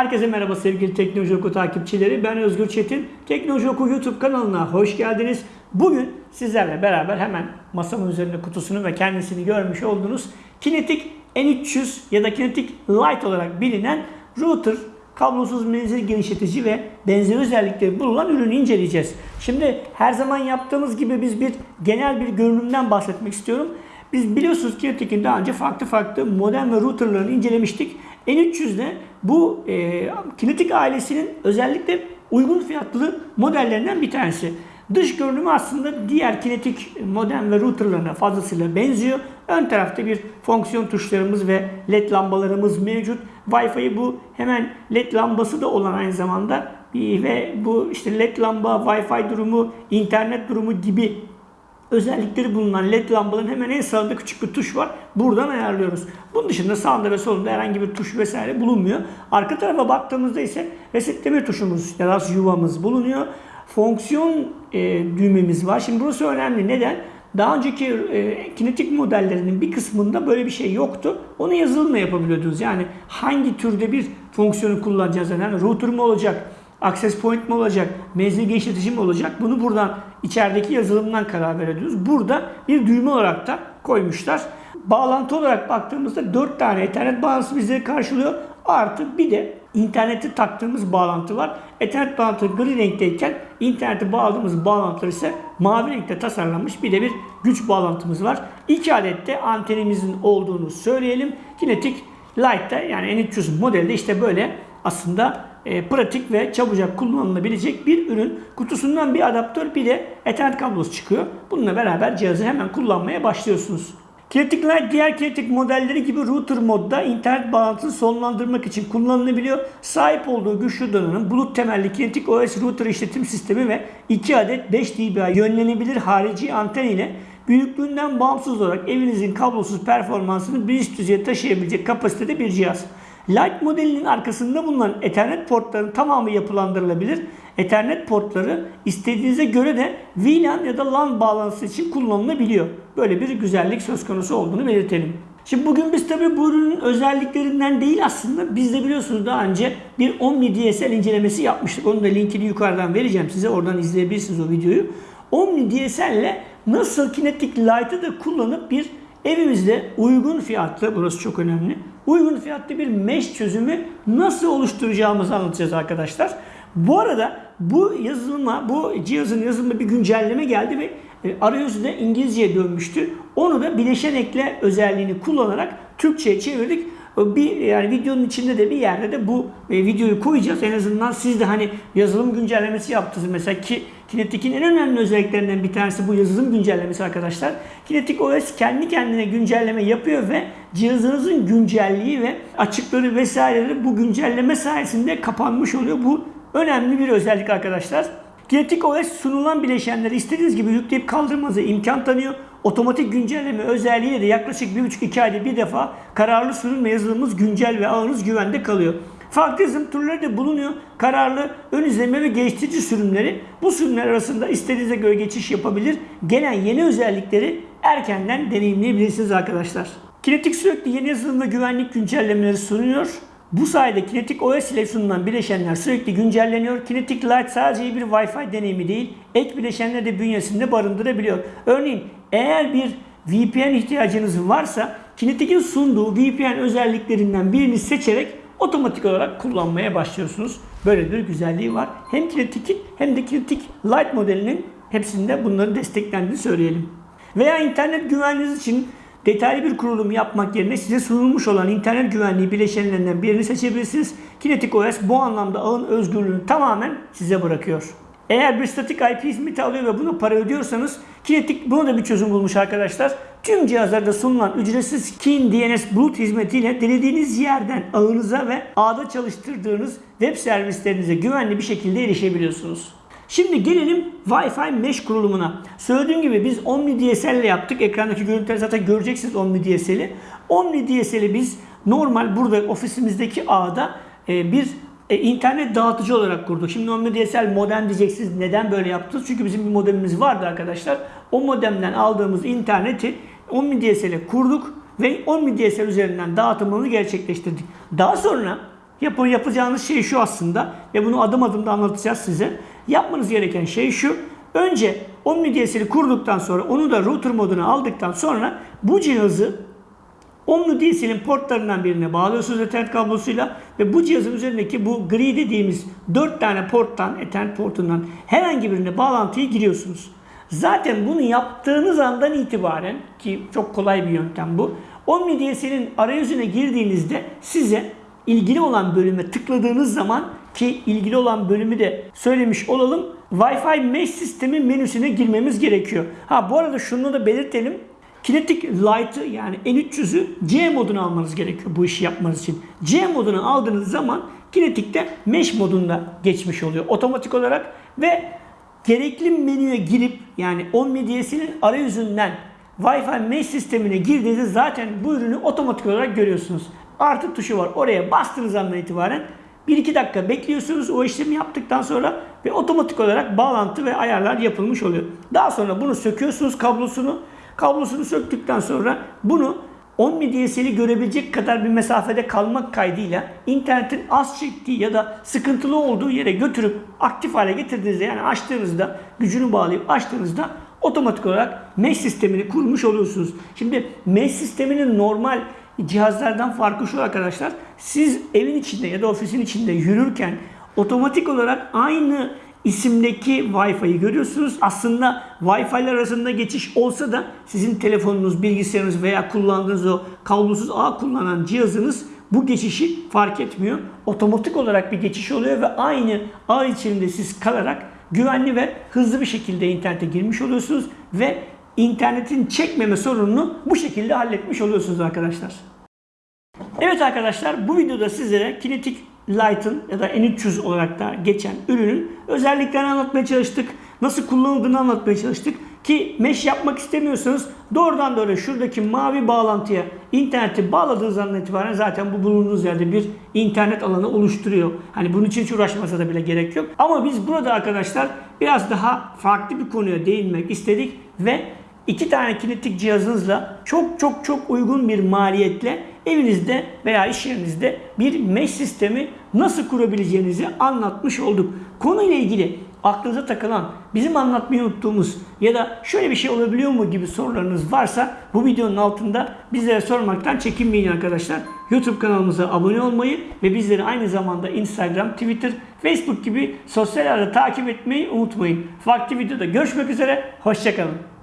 Herkese merhaba sevgili Teknoloji Oku takipçileri. Ben Özgür Çetin. Teknoloji Oku YouTube kanalına hoş geldiniz. Bugün sizlerle beraber hemen masamın üzerinde kutusunu ve kendisini görmüş olduğunuz Kinetic N300 ya da Kinetic Lite olarak bilinen router, kablosuz menzil genişletici ve benzeri özellikleri bulunan ürünü inceleyeceğiz. Şimdi her zaman yaptığımız gibi biz bir genel bir görünümden bahsetmek istiyorum. Biz biliyorsunuz Kinetic'in daha önce farklı farklı modem ve routerlarını incelemiştik. N300'de bu e, Kinetic ailesinin özellikle uygun fiyatlı modellerinden bir tanesi. Dış görünümü aslında diğer kinetik modem ve routerlarına fazlasıyla benziyor. Ön tarafta bir fonksiyon tuşlarımız ve led lambalarımız mevcut. Wi-Fi bu hemen led lambası da olan aynı zamanda ve bu işte led lamba, Wi-Fi durumu, internet durumu gibi özellikleri bulunan led lambaların hemen en sağında küçük bir tuş var. Buradan ayarlıyoruz. Bunun dışında sağında ve solunda herhangi bir tuş vesaire bulunmuyor. Arka tarafa baktığımızda ise resetleme tuşumuz ya da yuvamız bulunuyor. Fonksiyon e, düğmemiz var. Şimdi burası önemli. Neden? Daha önceki e, kinetik modellerinin bir kısmında böyle bir şey yoktu. Onu yazılımla yapabiliyordunuz. Yani hangi türde bir fonksiyonu kullanacağız? Yani router mu olacak? Access point mi olacak? Menzil genişletici mi olacak? Bunu buradan içerideki yazılımdan karar veriyoruz. Burada bir düğme olarak da koymuşlar. Bağlantı olarak baktığımızda 4 tane Ethernet bağlantısı bizi karşılıyor. Artı bir de interneti taktığımız bağlantı var. Ethernet bağlantı gri renkteyken interneti bağladığımız bağlantılar ise mavi renkte tasarlanmış bir de bir güç bağlantımız var. İki adet de antenimizin olduğunu söyleyelim. Kinetic Lite'da yani N300 modelde işte böyle aslında e, pratik ve çabucak kullanılabilecek bir ürün. Kutusundan bir adaptör bir de Ethernet kablosu çıkıyor. Bununla beraber cihazı hemen kullanmaya başlıyorsunuz. Kinetic Lite diğer Kinetic modelleri gibi router modda internet bağlantısını sonlandırmak için kullanılabiliyor. Sahip olduğu güçlü donanım, bulut temelli Kinetic OS router işletim sistemi ve 2 adet 5 dBi yönlenebilir harici anten ile büyüklüğünden bağımsız olarak evinizin kablosuz performansını bir üst düzeye taşıyabilecek kapasitede bir cihaz. Lite modelinin arkasında bulunan Ethernet portlarının tamamı yapılandırılabilir. Ethernet portları istediğinize göre de VLAN ya da LAN bağlantısı için kullanılabiliyor. Böyle bir güzellik söz konusu olduğunu belirtelim. Şimdi bugün biz tabi bu ürünün özelliklerinden değil aslında biz de biliyorsunuz daha önce bir Omni DSL incelemesi yapmıştık. Onun da linkini yukarıdan vereceğim size. Oradan izleyebilirsiniz o videoyu. Omni DSL ile nasıl Kinetic Lite'ı da kullanıp bir evimizde uygun fiyatlı, burası çok önemli, uygun fiyatlı bir mesh çözümü nasıl oluşturacağımızı anlatacağız arkadaşlar. Bu arada bu yazılıma, bu cihazın yazılımına bir güncelleme geldi ve e, arayüzü de İngilizceye dönmüştü. Onu da bileşen ekle özelliğini kullanarak Türkçe'ye çevirdik. Bir yani videonun içinde de bir yerde de bu e, videoyu koyacağız. En azından siz de hani yazılım güncellemesi yaptınız mesela ki Kinetic'in en önemli özelliklerinden bir tanesi bu yazılım güncellemesi arkadaşlar. Kinetic OS kendi kendine güncelleme yapıyor ve cihazınızın güncelliği ve açıkları vesaireleri bu güncelleme sayesinde kapanmış oluyor. Bu önemli bir özellik arkadaşlar. Kinetic OS sunulan bileşenleri istediğiniz gibi yükleyip kaldırmanıza imkan tanıyor. Otomatik güncelleme özelliğiyle de yaklaşık 1,5-2 ayda bir defa kararlı sürüm yazılımımız güncel ve ağınız güvende kalıyor. Farklı yazılım türleri de bulunuyor. Kararlı, ön izleme ve geliştirici sürümleri. Bu sürümler arasında istediğinize göre geçiş yapabilir. Gelen yeni özellikleri erkenden deneyimleyebilirsiniz arkadaşlar. Kinetic sürekli yeni yazılım ve güvenlik güncellemeleri sunuyor. Bu sayede Kinetic OS ile sunulan bileşenler sürekli güncelleniyor. Kinetic Lite sadece bir Wi-Fi deneyimi değil, ek bileşenleri de bünyesinde barındırabiliyor. Örneğin eğer bir VPN ihtiyacınız varsa Kinetic'in sunduğu VPN özelliklerinden birini seçerek otomatik olarak kullanmaya başlıyorsunuz. Böyle bir güzelliği var. Hem Kinetic'in hem de Kinetic Lite modelinin hepsinde bunları desteklendiğini söyleyelim. Veya internet güvenliğiniz için detaylı bir kurulum yapmak yerine size sunulmuş olan internet güvenliği bileşenlerinden birini seçebilirsiniz. Kinetic OS bu anlamda ağın özgürlüğünü tamamen size bırakıyor. Eğer bir statik IP hizmeti alıyor ve buna para ödüyorsanız Kinetic buna da bir çözüm bulmuş arkadaşlar. Tüm cihazlarda sunulan ücretsiz Kin DNS Bulut hizmetiyle dilediğiniz yerden ağınıza ve ağda çalıştırdığınız web servislerinize güvenli bir şekilde erişebiliyorsunuz. Şimdi gelelim Wi-Fi mesh kurulumuna. Söylediğim gibi biz Omni DSL ile yaptık. Ekrandaki görüntüleri zaten göreceksiniz Omni DSL'i. Omni DSL'i biz normal burada ofisimizdeki ağda e, bir e, internet dağıtıcı olarak kurduk. Şimdi Omni DSL modem diyeceksiniz. Neden böyle yaptınız? Çünkü bizim bir modemimiz vardı arkadaşlar. O modemden aldığımız interneti Omni DSL'e kurduk ve Omni DSL üzerinden dağıtımını gerçekleştirdik. Daha sonra yapacağınız şey şu aslında ve bunu adım adım da anlatacağız size. Yapmanız gereken şey şu. Önce OmniDSL'i kurduktan sonra onu da router moduna aldıktan sonra bu cihazı OmniDSL'in portlarından birine bağlıyorsunuz Ethernet kablosuyla ve bu cihazın üzerindeki bu gri dediğimiz 4 tane porttan, Ethernet portundan herhangi birine bağlantıyı giriyorsunuz. Zaten bunu yaptığınız andan itibaren ki çok kolay bir yöntem bu. OmniDSL'in arayüzüne girdiğinizde size ilgili olan bölüme tıkladığınız zaman ki ilgili olan bölümü de söylemiş olalım. Wi-Fi mesh sistemi menüsüne girmemiz gerekiyor. Ha bu arada şunu da belirtelim. Kinetic Light'ı yani N300'ü C moduna almanız gerekiyor bu işi yapmanız için. C moduna aldığınız zaman Kinetic'te Mesh modunda geçmiş oluyor otomatik olarak ve gerekli menüye girip yani OmniDS'nin arayüzünden Wi-Fi Mesh sistemine girdiğinizde zaten bu ürünü otomatik olarak görüyorsunuz. Artı tuşu var. Oraya bastığınız andan itibaren 1-2 dakika bekliyorsunuz o işlemi yaptıktan sonra ve otomatik olarak bağlantı ve ayarlar yapılmış oluyor. Daha sonra bunu söküyorsunuz kablosunu. Kablosunu söktükten sonra bunu 10 DSL'i görebilecek kadar bir mesafede kalmak kaydıyla internetin az çektiği ya da sıkıntılı olduğu yere götürüp aktif hale getirdiğinizde yani açtığınızda gücünü bağlayıp açtığınızda otomatik olarak mesh sistemini kurmuş oluyorsunuz. Şimdi mesh sisteminin normal cihazlardan farkı şu arkadaşlar. Siz evin içinde ya da ofisin içinde yürürken otomatik olarak aynı isimdeki Wi-Fi'yi görüyorsunuz. Aslında Wi-Fi'ler arasında geçiş olsa da sizin telefonunuz, bilgisayarınız veya kullandığınız o kablosuz ağ kullanan cihazınız bu geçişi fark etmiyor. Otomatik olarak bir geçiş oluyor ve aynı ağ içinde siz kalarak güvenli ve hızlı bir şekilde internete girmiş oluyorsunuz ve internetin çekmeme sorununu bu şekilde halletmiş oluyorsunuz arkadaşlar. Evet arkadaşlar bu videoda sizlere Kinetic Light'ın ya da N300 olarak da geçen ürünün özelliklerini anlatmaya çalıştık. Nasıl kullanıldığını anlatmaya çalıştık. Ki mesh yapmak istemiyorsanız doğrudan doğruya şuradaki mavi bağlantıya interneti bağladığınız andan itibaren zaten bu bulunduğunuz yerde bir internet alanı oluşturuyor. Hani bunun için hiç uğraşmasa da bile gerek yok. Ama biz burada arkadaşlar biraz daha farklı bir konuya değinmek istedik ve iki tane kinetik cihazınızla çok çok çok uygun bir maliyetle evinizde veya iş yerinizde bir mesh sistemi nasıl kurabileceğinizi anlatmış olduk. Konuyla ilgili aklınıza takılan, bizim anlatmayı unuttuğumuz ya da şöyle bir şey olabiliyor mu gibi sorularınız varsa bu videonun altında bizlere sormaktan çekinmeyin arkadaşlar. YouTube kanalımıza abone olmayı ve bizleri aynı zamanda Instagram, Twitter, Facebook gibi sosyal ağda takip etmeyi unutmayın. Farklı videoda görüşmek üzere, hoşçakalın.